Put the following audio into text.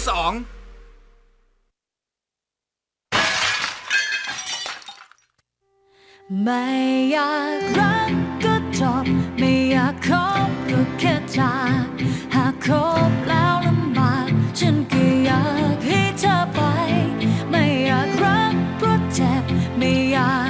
ที่สองไม่อยากรักก็จบไม่อยากคบก็แค่จากหากคบแล้วลำบากฉันก็อยากให้เธอไป ไม่อยากรักเพราะเจ็บไม่อยาก